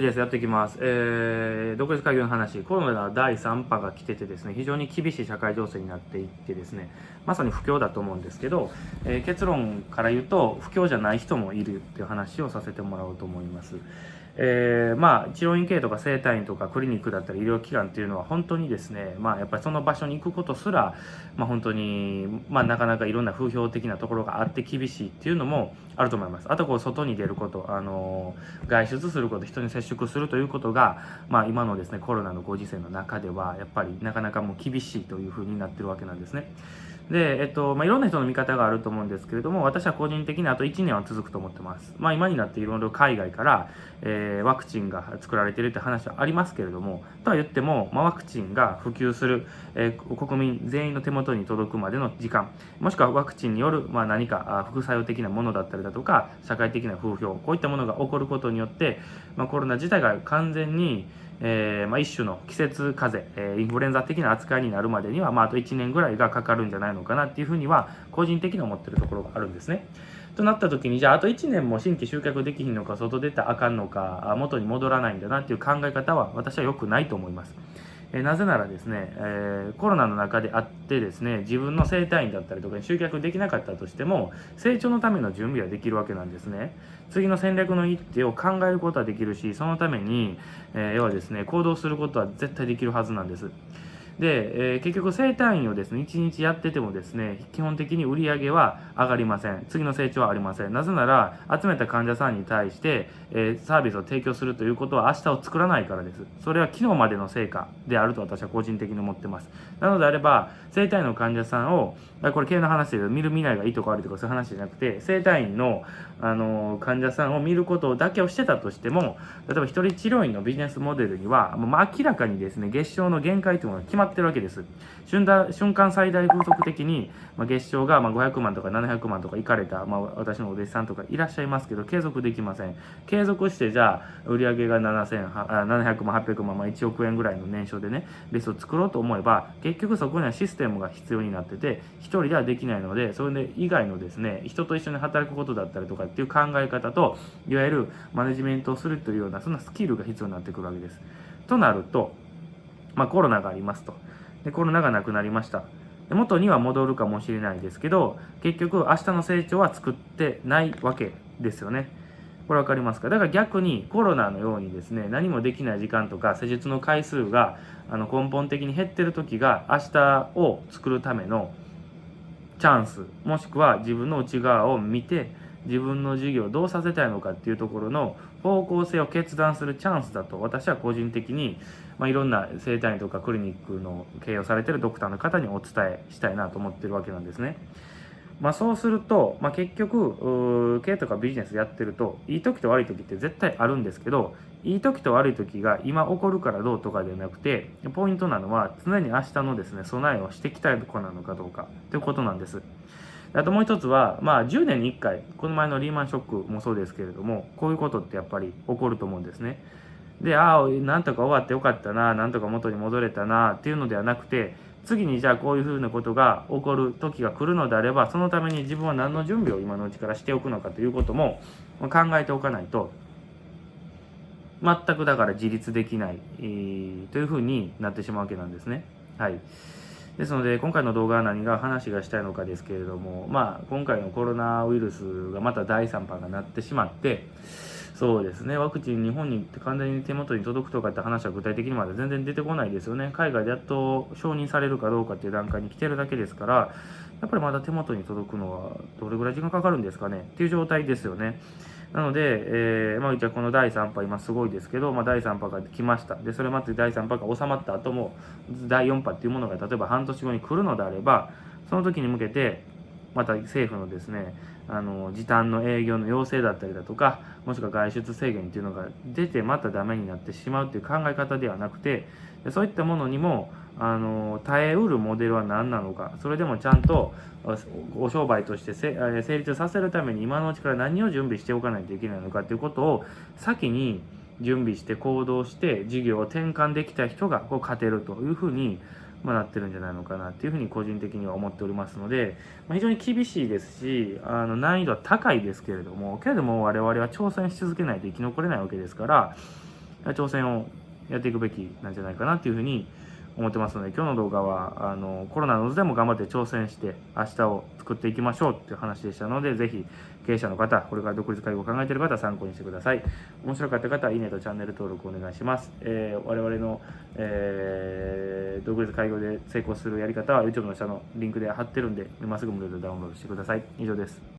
です。やっていきます。えー、独立会議の話、コロナ第3波が来ててですね、非常に厳しい社会情勢になっていってですね、まさに不況だと思うんですけど、えー、結論から言うと、不況じゃない人もいるっていう話をさせてもらおうと思います。えー、まあ、治療院系とか整体院とかクリニックだったり医療機関っていうのは本当にですね、まあ、やっぱりその場所に行くことすら、まあ、本当に、まあ、なかなかいろんな風評的なところがあって厳しいっていうのもあると思います。あと、こう、外に出ること、あの、外出すること、人に接触するということが、まあ、今のですね、コロナのご時世の中では、やっぱりなかなかもう厳しいというふうになってるわけなんですね。で、えっと、まあ、いろんな人の見方があると思うんですけれども、私は個人的にあと1年は続くと思ってます。まあ、今になっていろいろ海外から、えー、ワクチンが作られてるって話はありますけれども、とは言っても、まあ、ワクチンが普及する、えー、国民全員の手元に届くまでの時間、もしくはワクチンによる、まあ、何か副作用的なものだったりだとか、社会的な風評、こういったものが起こることによって、まあ、コロナ自体が完全に、えーまあ、一種の季節風邪、えー、インフルエンザ的な扱いになるまでには、まあ、あと1年ぐらいがかかるんじゃないのかなっていうふうには個人的に思ってるところがあるんですね。となった時にじゃああと1年も新規集客できひんのか外出たらあかんのか元に戻らないんだなっていう考え方は私は良くないと思います。えなぜならですね、え、コロナの中であってですね自分の生体院だったりとかに集客できなかったとしても成長のための準備はできるわけなんですね。次の戦略の一手を考えることはできるしそのために、え、要はですね行動することは絶対できるはずなんです。で、えー、結局生体院をですね、1日やっててもですね、基本的に売り上げは上がりません。次の成長はありません。なぜなら、集めた患者さんに対して、えー、サービスを提供するということは明日を作らないからです。それは昨日までの成果であると私は個人的に思ってます。なのであれば、生体院の患者さんを、これ系の話で見る見ないがいいとか悪いとかそういう話じゃなくて、生体院の、あの患者さんを見ることだけをしてたとしても、例えば一人治療院のビジネスモデルには、もう明らかにですね、月賞の限界というものが決まってってるわけです。瞬瞬間最大風速的に、まあ、月賞がま500万とか700万とかいかれた、まあ、私のお弟子さんとかいらっしゃいますけど、継続できません。継続して、じゃあ、売上が7000、700万、800万、まあ、1億円ぐらいの年商でね、ベースを作ろうと思えば、結局そこにはシステムが必要になってて、1人ではできないので、それで以外のですね、人と一緒に働くことだったりとかっていう考え方と、いわゆるマネジメントをするというような、そんなスキルが必要になってくるわけです。となると、まあ、コロナがありますと。でコロナがなくなりました。元には戻るかもしれないですけど結局明日の成長は作ってないわけですよね。これ分かりますか？だから逆にコロナのようにですね何もできない時間とか施術の回数があの根本的に減ってる時が明日を作るためのチャンスもしくは自分の内側を見て自分の事業をどうさせたいのかっていうところの方向性を決断するチャンスだと私は個人的に、まあ、いろんな整体院とかクリニックの経営をされてるドクターの方にお伝えしたいなと思ってるわけなんですね。まあ、そうすると、まあ、結局経営とかビジネスやってるといい時と悪い時って絶対あるんですけどいい時と悪い時が今起こるからどうとかではなくてポイントなのは常に明日のですね備えをしてきたい子なのかどうかということなんです。あともう一つは、まあ、10年に1回、この前のリーマンショックもそうですけれども、こういうことってやっぱり起こると思うんですね。で、ああ、なんとか終わってよかったな、なんとか元に戻れたな、っていうのではなくて、次にじゃあこういうふうなことが起こる時が来るのであれば、そのために自分は何の準備を今のうちからしておくのかということも考えておかないと、全くだから自立できない、えー、というふうになってしまうわけなんですね。はい。ですので、今回の動画は何が話がしたいのかですけれども、まあ、今回のコロナウイルスがまた第3波がなってしまって、そうですね、ワクチン日本に完全に手元に届くとかって話は具体的にまだ全然出てこないですよね。海外でやっと承認されるかどうかっていう段階に来てるだけですから、やっぱりまだ手元に届くのはどれぐらい時間かかるんですかねっていう状態ですよね。なので、えー、まあ、じゃこの第3波、今すごいですけど、まあ、第3波が来ました。で、それまで第3波が収まった後も、第4波っていうものが例えば半年後に来るのであれば、その時に向けて、また政府のですね、あの時短の営業の要請だったりだとか、もしくは外出制限っていうのが出てまたダメになってしまうっていう考え方ではなくて、そういったものにも、あの耐えうるモデルは何なのかそれでもちゃんとお商売として成立させるために今のうちから何を準備しておかないといけないのかということを先に準備して行動して事業を転換できた人がこう勝てるというふうに、まあ、なってるんじゃないのかなっていうふうに個人的には思っておりますので、まあ、非常に厳しいですしあの難易度は高いですけれどもけれども我々は挑戦し続けないと生き残れないわけですから挑戦をやっていくべきなんじゃないかなっていうふうに思思ってますので今日の動画はあのコロナの渦でも頑張って挑戦して明日を作っていきましょうっていう話でしたのでぜひ経営者の方これから独立介護を考えている方は参考にしてください。面白かった方はいいねとチャンネル登録お願いします、えー我々の、えー独立介護で成功するやり方は YouTube の下のリンクで貼ってるんで今すぐ無料でダウンロードしてください。以上です。